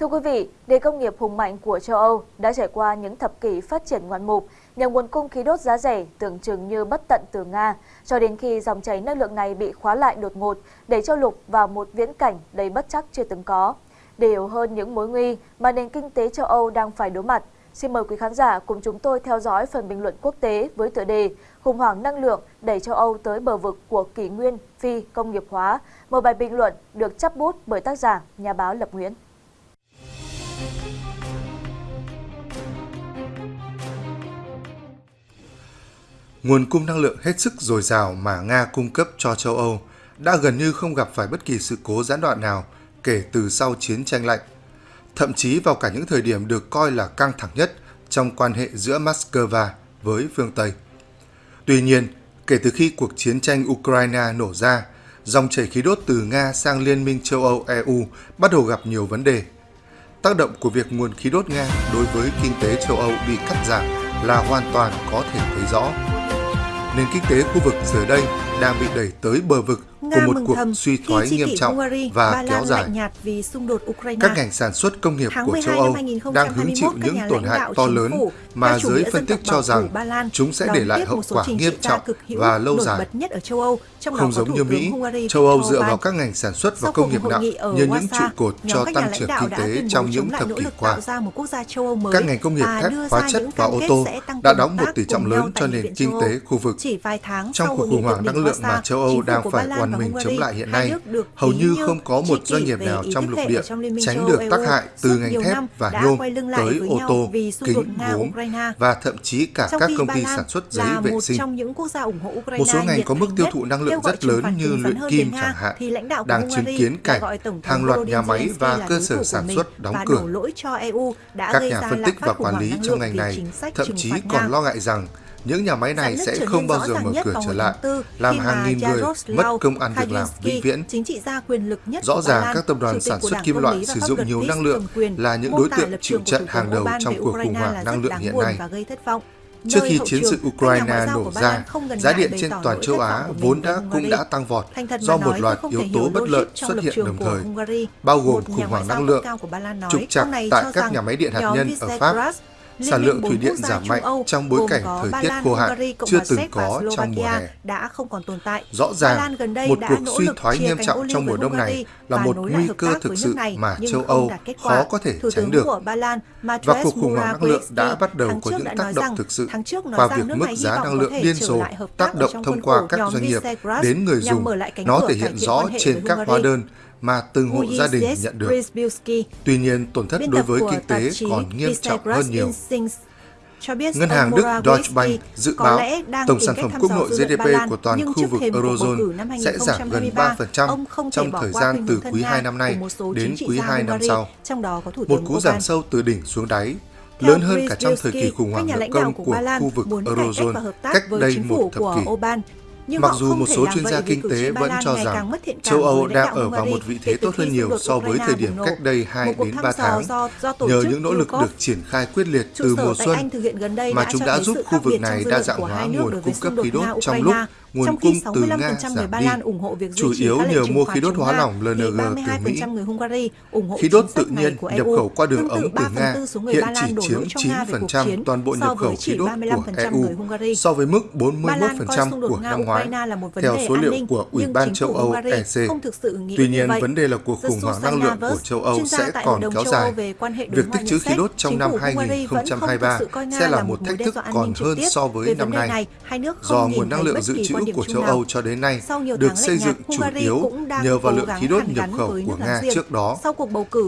Thưa quý vị, nền công nghiệp hùng mạnh của châu Âu đã trải qua những thập kỷ phát triển ngoạn mục nhờ nguồn cung khí đốt giá rẻ tưởng chừng như bất tận từ Nga, cho đến khi dòng chảy năng lượng này bị khóa lại đột ngột để châu lục vào một viễn cảnh đầy bất chắc chưa từng có. Để hiểu hơn những mối nguy mà nền kinh tế châu Âu đang phải đối mặt, xin mời quý khán giả cùng chúng tôi theo dõi phần bình luận quốc tế với tựa đề Khủng hoảng năng lượng đẩy châu Âu tới bờ vực của kỷ nguyên phi công nghiệp hóa. Một bài bình luận được chấp bút bởi tác giả, nhà báo Lập Nguyễn. Nguồn cung năng lượng hết sức dồi dào mà Nga cung cấp cho châu Âu đã gần như không gặp phải bất kỳ sự cố gián đoạn nào kể từ sau chiến tranh lạnh, thậm chí vào cả những thời điểm được coi là căng thẳng nhất trong quan hệ giữa Moscow với phương Tây. Tuy nhiên, kể từ khi cuộc chiến tranh Ukraine nổ ra, dòng chảy khí đốt từ Nga sang Liên minh châu Âu EU bắt đầu gặp nhiều vấn đề. Tác động của việc nguồn khí đốt Nga đối với kinh tế châu Âu bị cắt giảm là hoàn toàn có thể thấy rõ nền kinh tế khu vực giờ đây đang bị đẩy tới bờ vực của một cuộc suy thoái nghiêm trọng Hungary, và kéo dài. Nhạt vì xung đột Ukraine. Các ngành sản xuất công nghiệp của châu Âu đang hứng chịu những tổn hại to lớn mà giới phân tích cho rằng chúng sẽ để lại hậu quả nghiêm trọng và lâu dài. Nhất ở châu Âu, trong Không giống như Mỹ, châu Âu dựa vào các ngành sản xuất và công nghiệp nặng như những trụ cột cho tăng trưởng kinh tế trong những thập kỷ qua. Các ngành công nghiệp thép, hóa chất và ô tô đã đóng một tỷ trọng lớn cho nền kinh tế khu vực. Trong cuộc khủng hoảng năng lượng mà châu Âu đang phải oằn mình chống lại hiện nay, hầu như không có một doanh nghiệp nào trong lục địa tránh được tác hại từ ngành thép và nhôm tới ô tô, kính, gốm và thậm chí cả các công ty sản xuất giấy vệ sinh. Một số ngành có mức tiêu thụ năng lượng rất lớn như luyện kim chẳng hạn, đang chứng kiến cảnh hàng loạt nhà máy và cơ sở sản xuất đóng cửa. E các nhà phân tích và quản lý trong ngành này thậm chí còn lo ngại rằng những nhà máy này sẽ không bao giờ mở cửa trở lại, làm hàng nghìn người mất công ăn việc làm vĩnh viễn. Rõ ràng các tập đoàn sản xuất kim loại sử dụng nhiều năng lượng là những đối tượng chịu trận hàng đầu trong cuộc khủng hoảng năng lượng hiện nay. Trước khi chiến sự Ukraine nổ ra, giá điện trên toàn châu Á vốn đã cũng đã tăng vọt do một loạt yếu tố bất lợi xuất hiện đồng thời, bao gồm khủng hoảng năng lượng, trục trặc tại các nhà máy điện hạt nhân ở Pháp, sản lượng thủy điện giảm mạnh trong bối cảnh thời tiết khô hạn chưa từng có trong mùa hè. Đã không còn tồn tại. Rõ ràng, một cuộc suy thoái nghiêm trọng trong mùa đông này là một nguy cơ thực sự mà châu Âu khó có thể tránh được. Và cuộc khủng hoảng năng lượng đã bắt đầu có những tác động thực sự qua việc mức giá năng lượng điên rồ tác động thông qua các doanh nghiệp đến người dùng. Nó thể hiện rõ trên các hóa đơn mà từng hộ gia đình nhận được. Tuy nhiên, tổn thất đối với kinh tế còn nghiêm trọng hơn nhiều. Ngân hàng Đức Deutsche Bank dự báo tổng sản phẩm quốc nội GDP của toàn khu vực Eurozone sẽ giảm gần 3% trong thời gian từ quý 2 năm nay đến quý 2 năm sau. Một cú giảm sâu từ đỉnh xuống đáy, lớn hơn cả trong thời kỳ khủng hoảng nợ công của khu vực Eurozone cách đây một thập kỷ. Nhưng Mặc dù một số chuyên gia kinh tế vẫn cho rằng châu Âu đang ở vào một vị thế tốt hơn nhiều so với thời điểm cách đây 2 đến 3 tháng, nhờ những nỗ lực được triển khai quyết liệt từ mùa xuân mà chúng đã giúp khu vực này đa dạng hóa nguồn cung cấp khí đốt trong lúc nguồn cung từ Nga giảm đi, chủ yếu nhờ mua khí đốt hóa lỏng LNG từ Mỹ. Khí đốt tự nhiên nhập khẩu qua đường ống từ Nga hiện chỉ chiếm 9% toàn bộ nhập khẩu khí đốt của EU so với mức 41% của năm ngoái, theo số liệu của Ủy ban châu Âu EC. Tuy nhiên, vấn đề là cuộc khủng hoảng năng lượng của châu Âu sẽ còn kéo dài. Việc tích trữ khí đốt trong năm 2023 sẽ là một thách thức còn hơn so với năm nay, do nguồn năng lượng dự trữ của châu Âu cho đến nay được xây dựng chủ yếu nhờ vào lượng khí đốt nhập khẩu của Nga trước đó,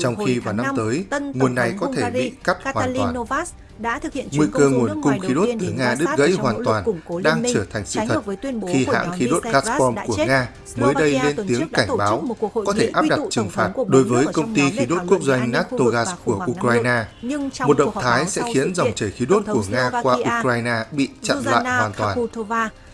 trong khi vào năm tới, nguồn này có thể bị cắt hoàn toàn. Đã thực hiện Nguy cơ nguồn cung khí đốt từ Nga đứt gãy hoàn toàn đang trở thành sự thật khi hãng khí đốt Gazprom của Nga mới đây lên tiếng cảnh báo có thể áp đặt trừng phạt đối với công ty khí đốt quốc doanh Naftogaz của Ukraine. Một động thái sẽ khiến dòng chảy khí đốt của Nga qua Ukraine bị chặn lại hoàn toàn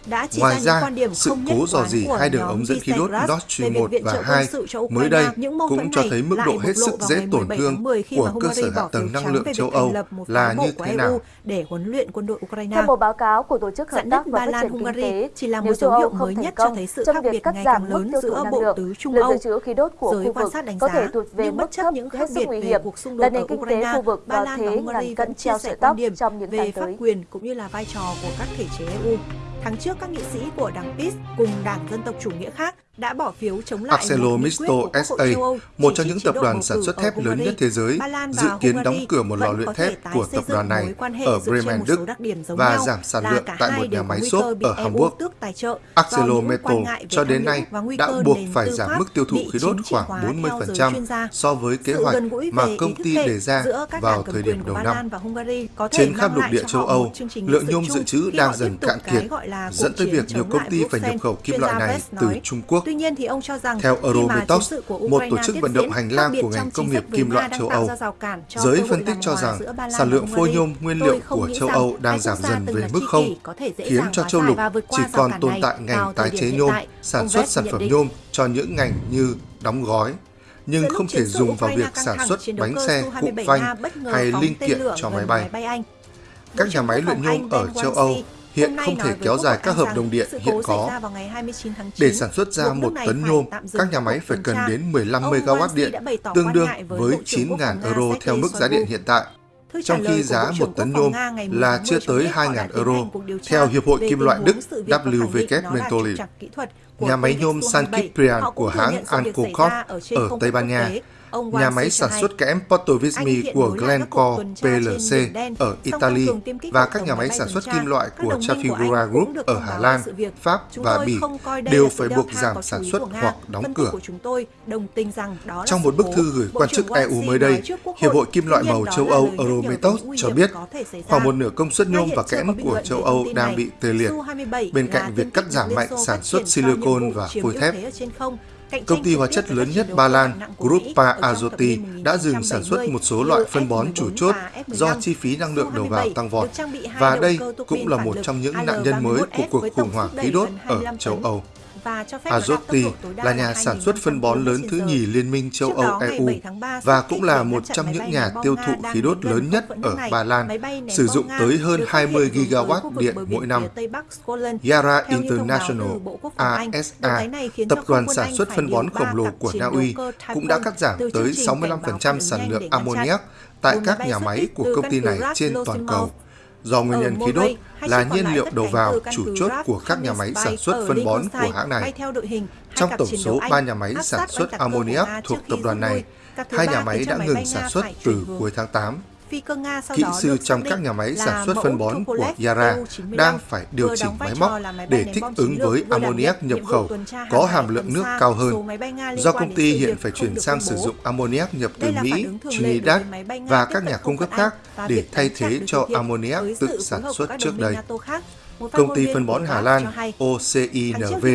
đã chỉ Ngoài ra, ra quan điểm sự cố dò dỉ hai đường ống dẫn khí đốt Nord Stream 1 và 2 mới đây cũng cho thấy mức độ hết sức dễ tổn thương của cơ sở hạ tầng năng lượng châu Âu là như thế nào. Để huấn luyện quân đội Ukraine. Theo một báo cáo của Tổ chức Hợp tác và Phát triển Kinh tế, chỉ là một dấu hiệu mới nhất cho thấy sự khác biệt ngày càng lớn giữa bộ tứ Trung Âu. khu vực có thể thuộc về bất chấp những khác biệt hiểm cuộc xung đột ở Ukraine, Ba Lan và Hungary vẫn chia sẻ quan điểm về pháp quyền cũng như là vai trò của các thể chế EU. Tháng trước, các nghị sĩ của đảng PiS cùng đảng Dân tộc Chủ nghĩa khác đã bỏ phiếu chống lại Arcelor Misto SA, một trong những tập đoàn sản xuất thép lớn nhất thế giới, dự kiến đóng cửa một lò luyện thép của tập đoàn này ở Bremen, Đức và giảm sản lượng tại một nhà máy xốp ở Hamburg. Arcelor Metal cho đến nay đã buộc phải giảm mức tiêu thụ khí đốt khoảng 40% so với kế hoạch mà công ty đề ra vào thời điểm đầu năm. Trên khắp lục địa châu Âu, lượng nhôm dự trữ đang dần cạn kiệt, dẫn tới việc nhiều công ty phải nhập khẩu kim loại này từ Trung Quốc. Tuy nhiên thì ông cho rằng theo Eurometox, một tổ chức vận động hành lang của ngành công nghiệp kim loại châu Âu, giới phân tích cho rằng sản lượng phôi nhôm nguyên liệu của châu Âu đang giảm dần về mức không, khiến cho châu lục chỉ còn tồn tại ngành tái chế nhôm, sản xuất sản phẩm nhôm cho những ngành như đóng gói, nhưng không thể dùng vào việc sản xuất bánh xe, cụm phanh hay linh kiện cho máy bay. Các nhà máy luyện nhôm ở châu Âu hiện không thể kéo dài các hợp đồng điện hiện có. Để sản xuất ra một tấn nhôm, các nhà máy phải cần đến 15 MW điện, tương đương với 9.000 euro theo mức giá điện hiện tại. Trong khi giá một tấn nhôm là chưa tới 2.000 euro, theo Hiệp hội Kim loại Đức WWF Mentoli nhà máy nhôm San Ciprian của hãng Alcocorp ở Tây Ban Nha, nhà máy sản xuất kẽm Portovismi của Glencore PLC ở Italy và các nhà máy sản xuất kim loại của Trafigura Group ở Hà Lan, Pháp và Bỉ đều phải buộc giảm sản xuất hoặc đóng cửa. Trong một bức thư gửi quan chức EU mới đây, Hiệp hội. Kim loại màu châu Âu Eurometos cho biết khoảng một nửa công suất nhôm và kẽm của châu Âu đang bị tê liệt, bên cạnh việc cắt giảm mạnh sản xuất silicon silicon và phôi thép. Công ty hóa chất lớn nhất Ba Lan, Grupa Azoty, đã dừng sản xuất một số loại phân bón chủ chốt do chi phí năng lượng đầu vào tăng vọt. Và đây cũng là một trong những nạn nhân mới của cuộc khủng hoảng khí đốt ở châu Âu. Cho phép à, Azoty là nhà sản xuất phân bón lớn thứ nhì Liên minh châu Âu EU và cũng là một trong những nhà tiêu thụ khí đốt lớn nhất ở Ba Lan, sử dụng tới hơn 20 gigawatt điện mỗi năm. Yara International, ASA, tập đoàn sản xuất phân bón khổng lồ của Na Uy, cũng đã cắt giảm tới 65% sản lượng ammoniac tại các nhà máy của công ty này trên toàn cầu do nguyên nhân khí đốt là nhiên liệu đầu vào chủ chốt của các nhà máy sản xuất phân bón của hãng này. Trong tổng số 3 nhà máy sản xuất ammoniac thuộc tập đoàn này, hai nhà máy đã ngừng sản xuất từ cuối tháng 8. Kỹ sư trong các nhà máy sản xuất phân bón của Yara đang phải điều chỉnh máy móc để thích ứng với ammoniac nhập khẩu có hàm lượng nước cao hơn. Do công ty hiện phải chuyển sang sử dụng ammoniac nhập từ Mỹ, Trinidad và các nhà cung cấp khác để thay thế cho ammoniac tự sản xuất trước đây. Công ty phân bón Hà Lan OCINV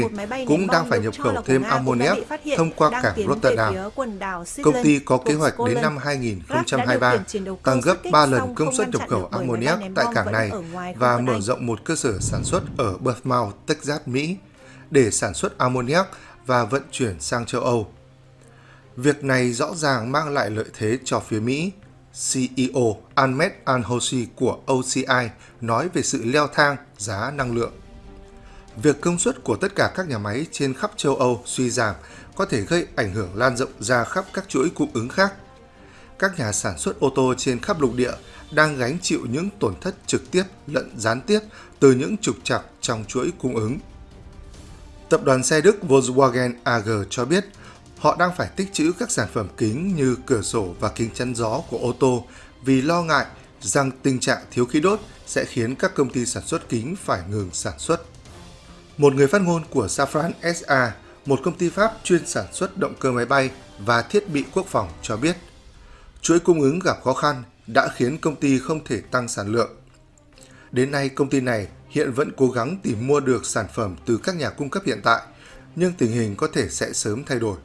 cũng đang phải nhập khẩu thêm ammoniac thông qua cảng Rotterdam. Công ty có kế hoạch đến năm 2023 tăng gấp 3 lần công suất nhập khẩu ammoniac tại cảng này và mở rộng một cơ sở sản xuất ở Bournemouth, Texas, Mỹ để sản xuất ammoniac và vận chuyển sang châu Âu. Việc này rõ ràng mang lại lợi thế cho phía Mỹ CEO Ahmed Al-Hosi của OCI nói về sự leo thang giá năng lượng. Việc công suất của tất cả các nhà máy trên khắp châu Âu suy giảm có thể gây ảnh hưởng lan rộng ra khắp các chuỗi cung ứng khác. Các nhà sản xuất ô tô trên khắp lục địa đang gánh chịu những tổn thất trực tiếp lẫn gián tiếp từ những trục trặc trong chuỗi cung ứng. Tập đoàn xe Đức Volkswagen AG cho biết họ đang phải tích trữ các sản phẩm kính như cửa sổ và kính chắn gió của ô tô vì lo ngại rằng tình trạng thiếu khí đốt sẽ khiến các công ty sản xuất kính phải ngừng sản xuất. Một người phát ngôn của Safran SA, một công ty Pháp chuyên sản xuất động cơ máy bay và thiết bị quốc phòng cho biết, chuỗi cung ứng gặp khó khăn đã khiến công ty không thể tăng sản lượng. Đến nay, công ty này hiện vẫn cố gắng tìm mua được sản phẩm từ các nhà cung cấp hiện tại, nhưng tình hình có thể sẽ sớm thay đổi.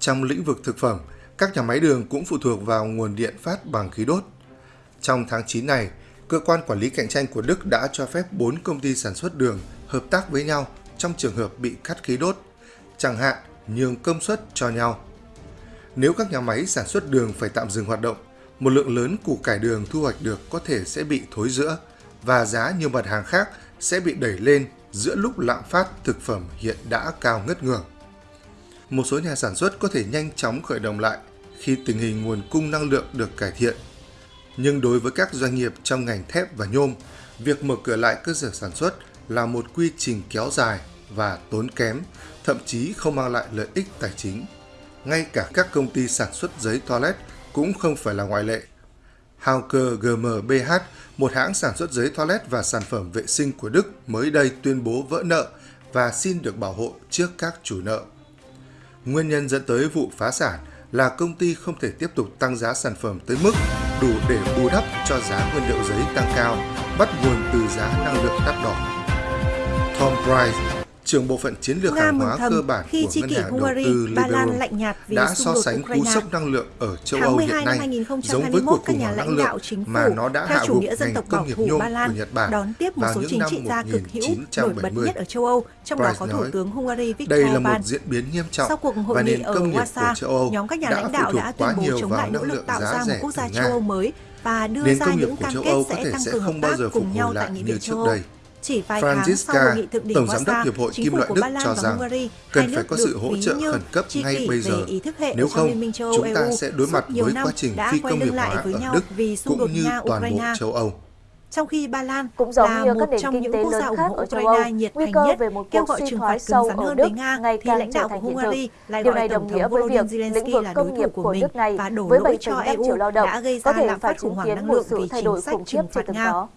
Trong lĩnh vực thực phẩm, các nhà máy đường cũng phụ thuộc vào nguồn điện phát bằng khí đốt. Trong tháng 9 này, cơ quan quản lý cạnh tranh của Đức đã cho phép 4 công ty sản xuất đường hợp tác với nhau trong trường hợp bị cắt khí đốt, chẳng hạn nhường công suất cho nhau. Nếu các nhà máy sản xuất đường phải tạm dừng hoạt động, một lượng lớn củ cải đường thu hoạch được có thể sẽ bị thối rữa và giá nhiều mặt hàng khác sẽ bị đẩy lên giữa lúc lạm phát thực phẩm hiện đã cao ngất ngường một số nhà sản xuất có thể nhanh chóng khởi động lại khi tình hình nguồn cung năng lượng được cải thiện. Nhưng đối với các doanh nghiệp trong ngành thép và nhôm, việc mở cửa lại cơ sở sản xuất là một quy trình kéo dài và tốn kém, thậm chí không mang lại lợi ích tài chính. Ngay cả các công ty sản xuất giấy toilet cũng không phải là ngoại lệ. Hauker GmbH, một hãng sản xuất giấy toilet và sản phẩm vệ sinh của Đức mới đây tuyên bố vỡ nợ và xin được bảo hộ trước các chủ nợ. Nguyên nhân dẫn tới vụ phá sản là công ty không thể tiếp tục tăng giá sản phẩm tới mức đủ để bù đắp cho giá nguyên liệu giấy tăng cao, bắt nguồn từ giá năng lượng đắt đỏ. Tom Price, trưởng bộ phận chiến lược Nga hàng hóa cơ bản khi của Ngân hàng Hungary, đầu tư Liberum đã so sánh cú sốc năng lượng ở châu Âu hiện nay giống với cuộc khủng hoảng năng lượng mà nó đã hạ gục ngành công nghiệp nhôm của Nhật Bản đón tiếp một số chính trị gia cực hữu nổi bật nhất ở châu Âu, trong đó có Thủ tướng Hungary Viktor Đây là một diễn biến nghiêm trọng Sau cuộc hội của ở Wasa, nhóm các nhà lãnh đạo đã tuyên bố chống lại nỗ lực tạo ra một quốc gia châu Âu mới và đưa ra những cam kết sẽ tăng cường hợp tác cùng nhau tại Nghị viện châu Âu. Chỉ vài Franziska, tháng sau hội nghị thượng đỉnh Tổng Giám đốc Hiệp hội Kim loại Đức cho rằng cần phải có sự hỗ trợ khẩn cấp ngay bây giờ. Nếu không, chúng ta sẽ đối mặt với quá trình phi công nghiệp hóa ở Đức cũng như toàn bộ châu Âu trong khi Ba Lan cũng giống là như một các trong những quốc gia ủng hộ Ukraine nhiệt thành nhất, về một kêu gọi trừng phạt cứng rắn hơn với Nga, thì lãnh đạo của Hungary lại Điều gọi Tổng thống Volodymyr Zelensky là đối thủ của mình này, và đổ lỗi cho EU đã gây ra lạm phát khủng hoảng năng lượng vì chính sách trừng phạt Nga. Đó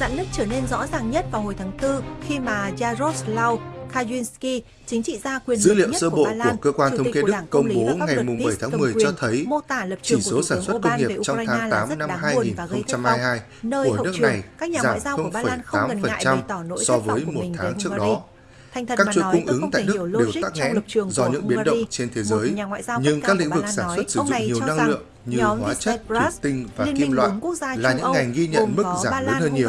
rạn nứt trở nên rõ ràng nhất vào hồi tháng 4 khi mà Jaroslaw Kajunsky, chính trị gia quyền Dữ liệu sơ bộ của, Lan, của cơ quan thống kê Đức công bố ngày 7 tháng 10 cho thấy chỉ số sản xuất công nghiệp trong tháng 8 năm 2022 của nước này giảm 0,8% so với một tháng trước đó. Thành thần các chuỗi cung ứng tại Đức đều tắc nghẽn do những biến động trên thế giới, nhưng các lĩnh vực sản xuất sử dụng nhiều năng lượng như hóa chất, thủy tinh và kim loại là những ngành ghi nhận mức giảm lớn hơn nhiều,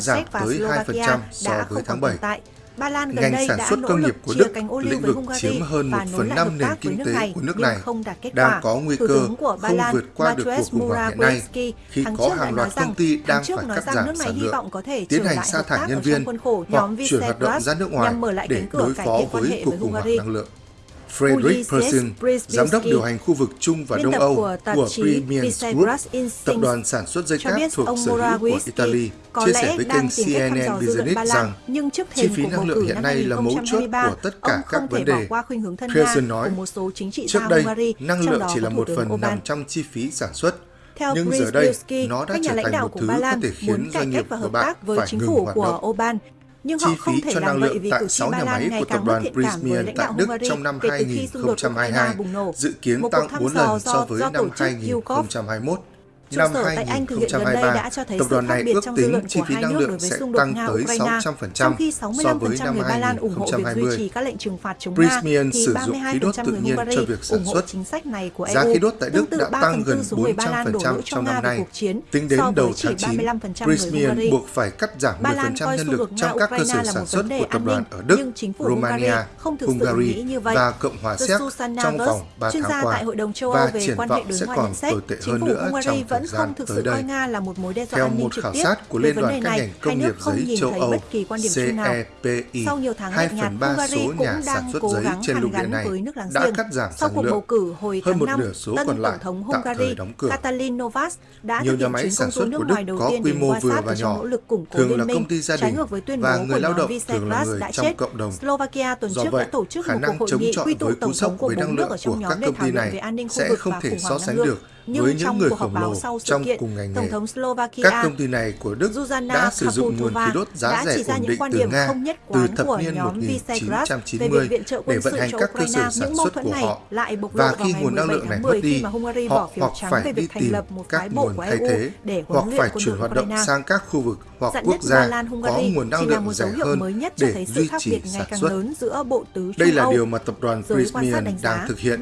giảm tới 2% so với tháng 7. Ba Lan gần ngành đây sản xuất công nghiệp của Đức, lĩnh vực chiếm hơn 1 phần 5 nền kinh tế của nước này, đang có nguy cơ không vượt qua được cuộc khủng hoảng hiện nay. Khi có hàng loạt công ty đang phải cắt giảm sản lượng, tiến hành sa thải nhân viên hoặc chuyển hoạt động ra nước ngoài để đối phó với cuộc khủng hoảng năng lượng. Frederick Persin, giám đốc điều hành khu vực Trung và Đông Âu của, Premium Group, tập đoàn sản xuất dây cáp thuộc sở hữu của Italy, chia sẻ với kênh CNN Business rằng nhưng chi phí năng lượng hiện nay là mấu chốt của tất cả các vấn đề. Persin nói, trước đây, năng lượng chỉ là một phần nằm trong chi phí sản xuất. Theo Nhưng Chris giờ đây, Bilski, nó đã trở thành một thứ có thể khiến doanh nghiệp của bạn phải ngừng hoạt động nhưng họ không thể làm vậy vì tại tri nhà máy của tập đoàn thiện tại Đức trong năm kể từ khi xung đột Ukraine bùng nổ, dự kiến tăng 4 lần so với năm 2021. Trụ năm sở tại Anh thực hiện gần đây đã cho thấy sự khác biệt trong dư chi phí năng lượng đối với xung đột nga Ukraine, trong khi 65% so người Ba Lan ủng hộ việc duy trì các lệnh trừng phạt chống Nga, thì 32% người Hungary ủng hộ chính sách này của EU. Giá khí đốt tại Đức đã tăng gần 400% trong năm nay. Tính đến đầu tháng 9, Prysmian buộc phải cắt giảm 10% nhân lực trong các cơ sở sản xuất của tập đoàn ở Đức, Romania, Hungary và Cộng hòa Séc trong vòng 3 tháng qua và triển vọng sẽ còn tồi tệ hơn nữa trong thời vẫn không thực sự coi Nga là một mối đe dọa an ninh trực tiếp. Của Liên đoàn vấn đề này, hai nước không nhìn thấy Âu, bất kỳ quan điểm chung nào. Sau nhiều tháng hai lạnh nhạt, Hungary cũng đang cố gắng hàn gắn với nước láng giềng. Sau cuộc bầu cử hồi tháng 5, tân Tổng thống Hungary đóng cửa, Catalin Novas đã thực hiện máy sản xuất nước ngoài có quy mô vừa và nhỏ, nỗ lực củng cố liên minh, trái ngược với tuyên bố của nhóm trong cộng đồng Slovakia tuần trước đã tổ chức một cuộc hội nghị quy tụ tổng thống của bốn nước ở trong nhóm để thảo luận về an ninh khu vực và khủng hoảng năng lượng nhưng với những người khổng lồ sau trong kiện, cùng ngành nghề, các công ty này của Đức Zuzana đã sử dụng nguồn khí đốt giá rẻ ổn định từ Nga từ thập niên 1990 để vận hành các cơ sở sản xuất của họ. Và khi nguồn năng lượng này mất đi, họ hoặc phải đi tìm các nguồn thay thế hoặc phải chuyển hoạt động sang các khu vực hoặc quốc gia có nguồn năng lượng rẻ hơn để duy trì sản xuất. Đây là điều mà tập đoàn Prismian đang thực hiện.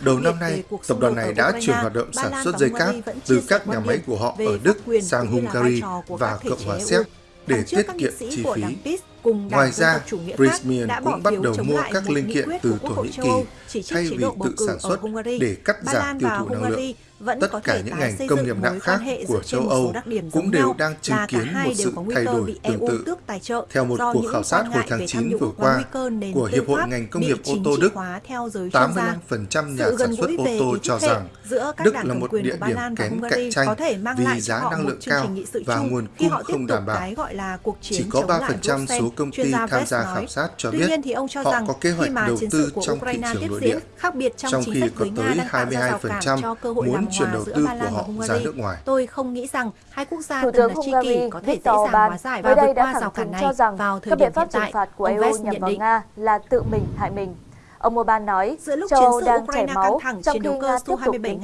Đầu năm nay, tập đoàn này đã chuyển hoạt động sản xuất dây cáp từ các nhà máy của họ ở Đức sang Hungary và Cộng hòa Séc để tiết kiệm chi phí. Ngoài ra, Prismian cũng bắt đầu mua các linh kiện từ Thổ Nhĩ Kỳ thay vì tự sản xuất để cắt giảm tiêu thụ năng lượng vẫn tất cả những ngành công nghiệp nặng khác của châu Âu cũng đều đang chứng kiến một sự thay đổi tương tự. Theo một cuộc khảo sát hồi tháng 9 vừa qua của Hiệp hội ngành công nghiệp ô tô Đức, 85% nhà sản xuất ô tô cho rằng Đức là một địa điểm kém cạnh tranh vì giá năng lượng cao và nguồn cung không đảm bảo. Chỉ có 3% số công ty tham gia khảo sát cho biết họ có kế hoạch đầu tư trong thị trường nội địa, trong khi có tới 22% muốn chuyển đầu tư của họ ra nước ngoài. Tôi không nghĩ rằng hai quốc gia Thủ từng là tri kỷ có thể dễ dàng hóa giải và vượt qua rào cản này cho rằng vào thời các biện pháp trừng phạt của EU nhằm vào Nga là tự mình hại mình. Ông Orbán nói, Giữa lúc châu Âu đang chảy máu trong khi Nga tiếp tục kiếm tiền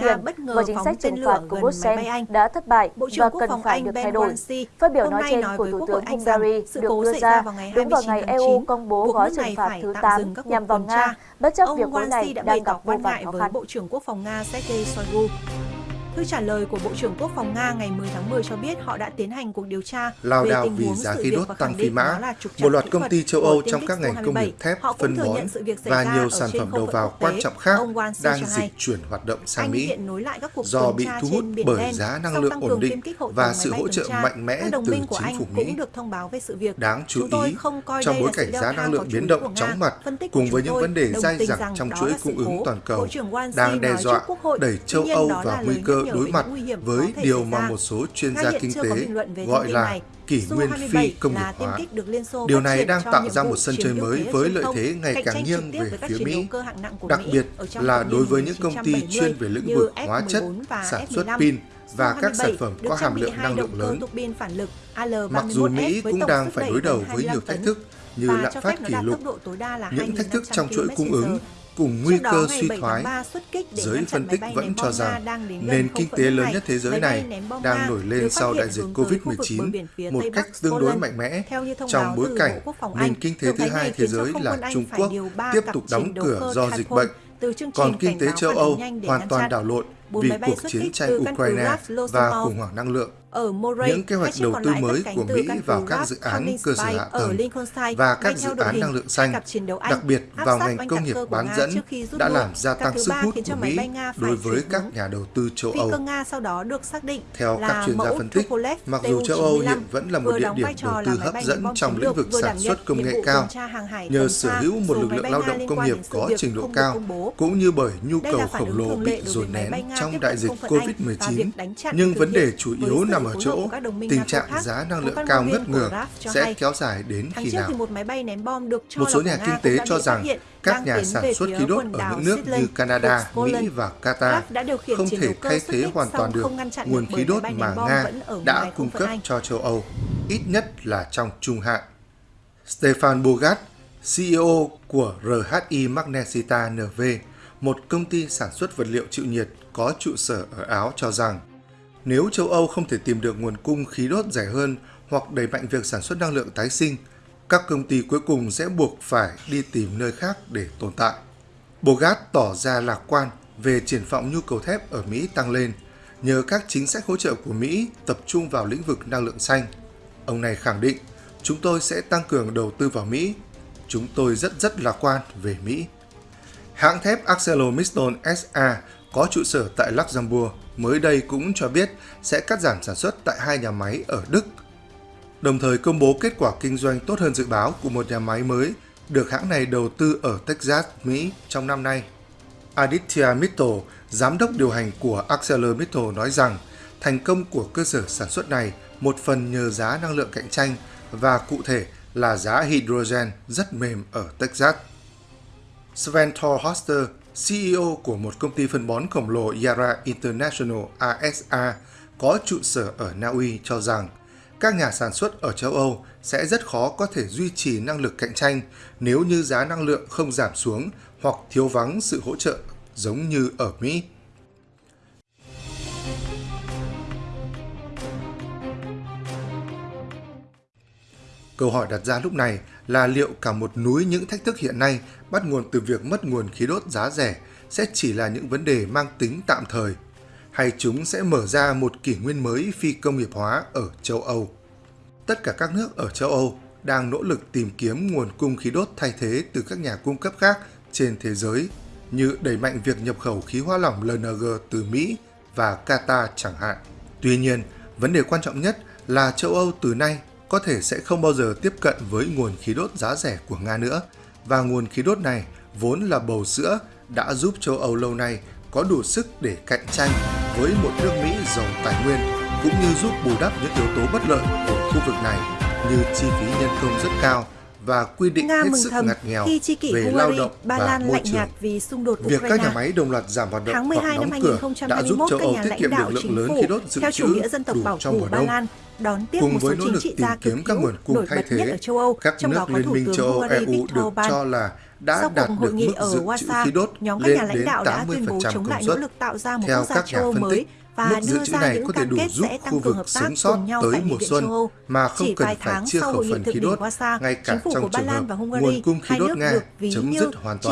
và chính sách trừng phạt của Brussels đã thất bại và cần phải được thay đổi. Phát biểu nói trên của Thủ tướng Hungary được đưa ra đúng vào ngày EU công bố gói trừng phạt thứ 8 nhằm vào Nga, bất chấp việc khối này đang gặp vô vàn khó khăn. Bộ trưởng Quốc phòng Nga Sergei Shoigu Thư trả lời của Bộ trưởng Quốc phòng Nga ngày 10 tháng 10 cho biết họ đã tiến hành cuộc điều tra Lao về tình vì huống giá sự khí đốt tăng phi mã. Một loạt công ty châu Âu trong các ngành công nghiệp Su-27. thép, phân bón và nhiều sản phẩm đầu vào quan trọng khác đang dịch chuyển hoạt động sang Mỹ do bị thu hút bởi giá năng lượng ổn định và sự hỗ trợ mạnh mẽ từ chính phủ Mỹ. cũng được thông báo về sự việc. Đáng chú ý, trong bối cảnh giá năng lượng biến động chóng mặt cùng với những vấn đề dai dẳng trong chuỗi cung ứng toàn cầu đang đe dọa đẩy châu Âu vào nguy lời cơ đối mặt với điều mà một số chuyên gia kinh tế gọi là kỷ nguyên Su-27 phi công nghiệp hóa. Điều này đang tạo ra một sân chơi mới với lợi thế ngày càng nghiêng về phía Mỹ, đặc biệt là đối với những công ty 1970 chuyên về lĩnh vực hóa chất, F-14 và sản xuất F-15. pin và các sản Su-27 phẩm có hàm lượng năng lượng lớn. Mặc dù Mỹ Al-31S với cũng đang phải đối đầu với nhiều 25 thách thức như lạm phát kỷ lục, những thách thức 2.500 trong chuỗi cung ứng cùng nguy cơ suy 7 tháng thoái, 3 xuất kích để giới phân tích vẫn cho rằng nền kinh tế lớn nhất thế giới này đang nổi lên sau đại dịch hướng tới khu vực bờ COVID-19 biển phía một cách tương đối mạnh mẽ. Trong bối cảnh nền kinh tế thứ hai thế giới là Trung Quốc tiếp tục đóng cửa do dịch bệnh, còn kinh tế châu Âu hoàn toàn đảo lộn vì cuộc chiến tranh Ukraine và khủng hoảng năng lượng. Ở Moray, Những kế hoạch đầu tư mới của Mỹ vào các dự án cơ sở hạ tầng và các dự án năng lượng xanh, đặc biệt vào ngành công nghiệp bán dẫn đã làm gia tăng sức hút của Mỹ đối với các nhà đầu tư châu Âu. Nga sau đó được xác định Theo các chuyên gia phân tích, mặc dù châu Âu Tu-95 hiện vẫn là một địa điểm đầu tư hấp dẫn trong lĩnh vực sản xuất công nghệ cao, nhờ sở hữu một lực lượng lao động công nghiệp có trình độ cao, cũng như bởi nhu cầu khổng lồ bị dồn nén trong đại dịch không phận Anh và COVID-19. việc đánh chặn Nhưng vấn đề chủ yếu sự nằm ở chỗ tình trạng giá năng lượng cao ngất ngường sẽ kéo dài đến khi nào. một số nhà kinh tế cho rằng các nhà sản xuất khí đốt ở những nước như Canada. Mỹ và Qatar RAF đã điều khiển không thể thay thế hoàn toàn được nguồn khí đốt mà Nga đã cung cấp cho châu Âu, ít nhất là trong trung hạn. Stefan Bogat, CEO của RHI Magnesita NV, một công ty sản xuất vật liệu chịu nhiệt có trụ sở ở Áo cho rằng nếu châu Âu không thể tìm được nguồn cung khí đốt rẻ hơn hoặc đẩy mạnh việc sản xuất năng lượng tái sinh, các công ty cuối cùng sẽ buộc phải đi tìm nơi khác để tồn tại. Bogart tỏ ra lạc quan về triển vọng nhu cầu thép ở Mỹ tăng lên nhờ các chính sách hỗ trợ của Mỹ tập trung vào lĩnh vực năng lượng xanh. Ông này khẳng định, chúng tôi sẽ tăng cường đầu tư vào Mỹ. Chúng tôi rất rất lạc quan về Mỹ. Hãng thép ArcelorMittal SA có trụ sở tại Luxembourg mới đây cũng cho biết sẽ cắt giảm sản xuất tại hai nhà máy ở Đức. Đồng thời công bố kết quả kinh doanh tốt hơn dự báo của một nhà máy mới được hãng này đầu tư ở Texas, Mỹ trong năm nay. Aditya Mittal, giám đốc điều hành của ArcelorMittal nói rằng thành công của cơ sở sản xuất này một phần nhờ giá năng lượng cạnh tranh và cụ thể là giá hydrogen rất mềm ở Texas. Sven Thorhoster, CEO của một công ty phân bón khổng lồ Yara International ASA có trụ sở ở Na Uy cho rằng các nhà sản xuất ở châu Âu sẽ rất khó có thể duy trì năng lực cạnh tranh nếu như giá năng lượng không giảm xuống hoặc thiếu vắng sự hỗ trợ giống như ở Mỹ. Câu hỏi đặt ra lúc này là liệu cả một núi những thách thức hiện nay bắt nguồn từ việc mất nguồn khí đốt giá rẻ sẽ chỉ là những vấn đề mang tính tạm thời, hay chúng sẽ mở ra một kỷ nguyên mới phi công nghiệp hóa ở châu Âu? tất cả các nước ở châu Âu đang nỗ lực tìm kiếm nguồn cung khí đốt thay thế từ các nhà cung cấp khác trên thế giới, như đẩy mạnh việc nhập khẩu khí hóa lỏng LNG từ Mỹ và Qatar chẳng hạn. Tuy nhiên, vấn đề quan trọng nhất là châu Âu từ nay có thể sẽ không bao giờ tiếp cận với nguồn khí đốt giá rẻ của Nga nữa, và nguồn khí đốt này vốn là bầu sữa đã giúp châu Âu lâu nay có đủ sức để cạnh tranh với một nước Mỹ giàu tài nguyên cũng như giúp bù đắp những yếu tố bất lợi của khu vực này như chi phí nhân công rất cao và quy định Nga hết sức ngặt nghèo khi chi kỷ về Hungary, lao động Ba và Lan môi lạnh trường. nhạt vì xung đột Việc Ukraine. các nhà máy đồng loạt giảm hoạt động hoặc 12 năm đóng cửa đã giúp 2021, châu Âu tiết kiệm được lượng lớn khí đốt dự theo chủ trữ nghĩa dân tộc đủ bảo trong mùa Ba đông. Đón tiếp Cùng một số với nỗ lực tìm kiếm các nguồn cung thay thế, ở châu Âu, các trong đó nước có Liên minh châu Âu EU được cho là đã đạt được mức dự trữ khí đốt nhóm các lên nhà lãnh đến đạo đã tuyên bố 80% chống công lại nỗ suất. lực tạo ra một Theo các nhà phân mới tích, và mức dự đưa trữ ra này có thể đủ kết giúp khu tăng cường vực hợp tác sống sót tới mùa xuân mà không cần phải chia khẩu phần khí đốt, ngay cả trong trường hợp Lan và Hungary, nguồn cung khí đốt nước Nga chấm dứt hoàn toàn.